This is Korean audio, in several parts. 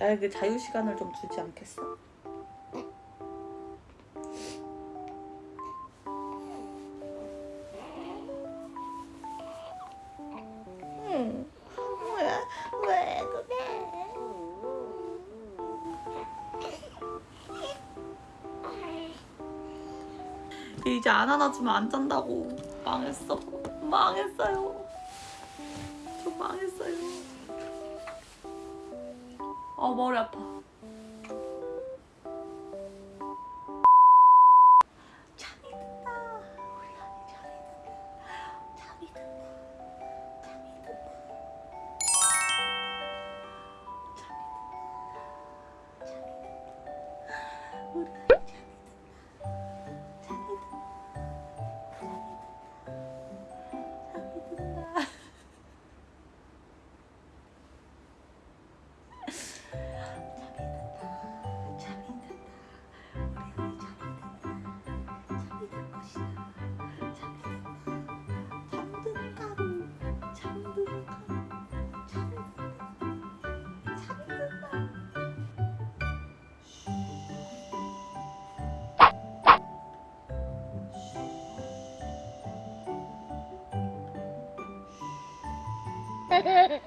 나에게 자유 시간을 좀 주지 않겠어? 응. 왜, 왜 그래? 이제 안 안아주면 안 잔다고 망했어 망했어요 저 망했어요 아 머리 아파 예!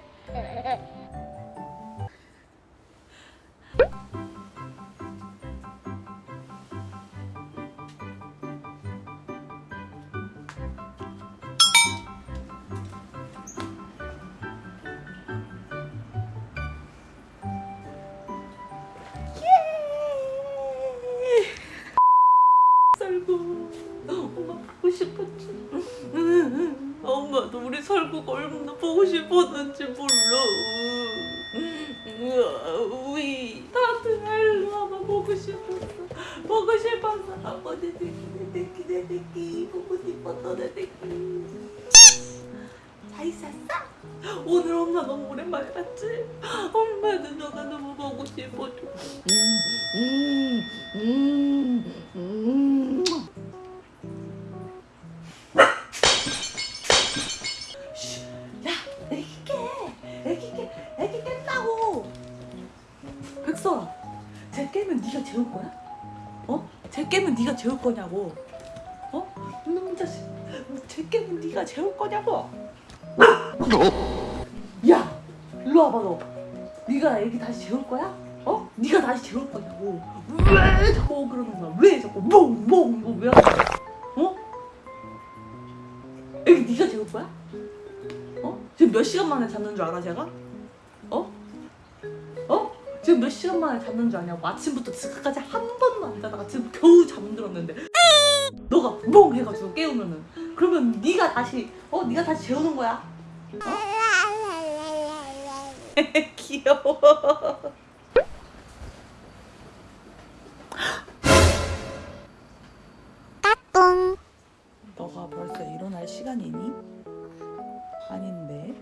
설구 엄마 보고 싶었지 엄마도 우리 설구가 얼마나 보고 싶었는지 몰라. 우이 다들 와봐 보고 싶었어. 보고 싶었어 아빠 내 새끼 내 새끼 내 새끼 보고 싶었어 내 새끼 잘 있었어? 오늘 엄마 너무 오랜만에 봤지? 엄마는 너가 너무 보고 싶어져 음, 음, 음, 백설아, 쟤 깨면 네가 재울 거야? 어? 쟤 깨면 네가 재울 거냐고? 어? 이놈 자식, 쟤 깨면 네가 재울 거냐고? 야, 일로 와봐 너. 네가 애기 다시 재울 거야? 어? 네가 다시 재울 거냐고. 왜 자꾸 그러는 거야? 왜 자꾸 몽몽 이거 왜? 어? 애기 네가 재울 거야? 어? 지금 몇 시간 만에 잤는 줄 알아 제가? 지금 몇 시간 만에 잤는 줄 아냐고 아침부터 지금까지 한 번도 안 자다가 지금 겨우 잠들었는데 너가 멍 해가지고 깨우면은 그러면 네가 다시 어? 네가 다시 재우는 거야 어? 귀여워 너가 벌써 일어날 시간이니? 아닌데